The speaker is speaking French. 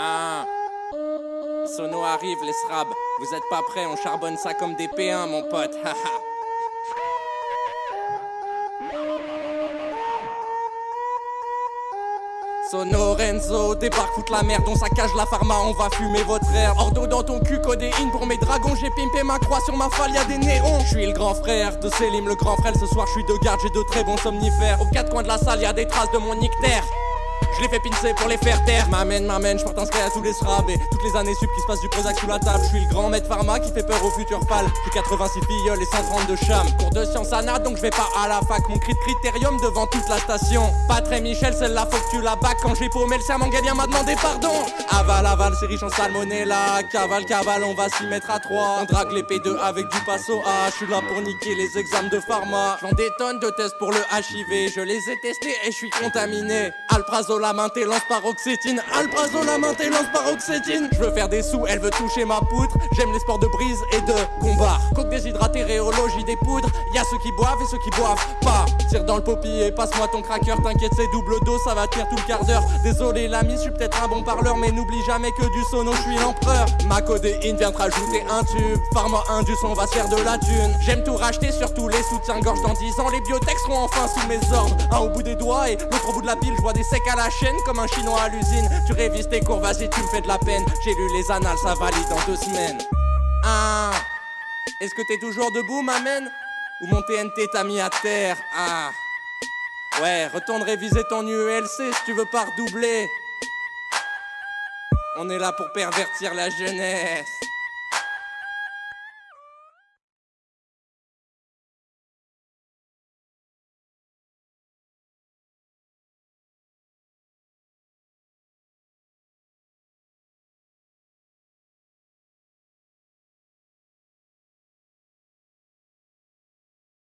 Ah. Sono arrive, les srabs. Vous êtes pas prêts, on charbonne ça comme des P1, mon pote. Haha. Sono Renzo, débarque foutre la merde, on saccage la pharma, on va fumer votre air. Ordo dans ton cul, codéine pour mes dragons, j'ai pimpé ma croix sur ma falle, y'a des néons. Je suis le grand frère de Selim, le grand frère, ce soir je suis de garde, j'ai de très bons somnifères. Aux quatre coins de la salle, y'a des traces de mon nictère. Je les fais pincer pour les faire taire. M'amène, m'amène, je porte un spray à tous les. Et toutes les années sup qui se passent du Prozac sous la table. Je suis le grand maître pharma qui fait peur aux futurs pâles. J'ai 86 filleuls et 130 de cham. Cours de science ANA, donc je vais pas à la fac. Mon cri de critérium devant toute la station. Pas très Michel, celle-là faut que tu la bac. Quand j'ai paumé le serment, Galien m'a demandé pardon. Aval, aval, c'est riche en salmonella. Cavale, cavale, on va s'y mettre à trois. On drague les P2 avec du passo A. Je suis là pour niquer les examens de pharma. J'en des tonnes de tests pour le HIV. Je les ai testés et je suis contaminé. Alprazo la main, t'es lance paroxétine. Alprazo la main, t'es lance paroxétine. Je veux faire des sous, elle veut toucher ma poutre. J'aime les sports de brise et de combat. Coque déshydraté, rhéologie des poudres. Y a ceux qui boivent et ceux qui boivent pas. Tire dans le poppy et passe-moi ton cracker. T'inquiète, c'est double dos, ça va tenir tout le quart d'heure. Désolé l'ami, je suis peut-être un bon parleur, mais n'oublie jamais que du sono, je suis l'empereur. Ma codéine vient te rajouter un tube. Pharma indus, on va se faire de la thune. J'aime tout racheter, surtout les soutiens-gorge dans 10 ans. Les biotech seront enfin sous mes ordres. Un au bout des doigts et l'autre au bout de la pile. Je vois des secs à la comme un chinois à l'usine. Tu révises tes cours, vas-y, tu me fais de la peine. J'ai lu les annales, ça valide dans deux semaines. Ah, est-ce que t'es toujours debout, m'amène Ou mon TNT t'a mis à terre? Ah, ouais, retourne réviser ton UELC si tu veux pas redoubler. On est là pour pervertir la jeunesse.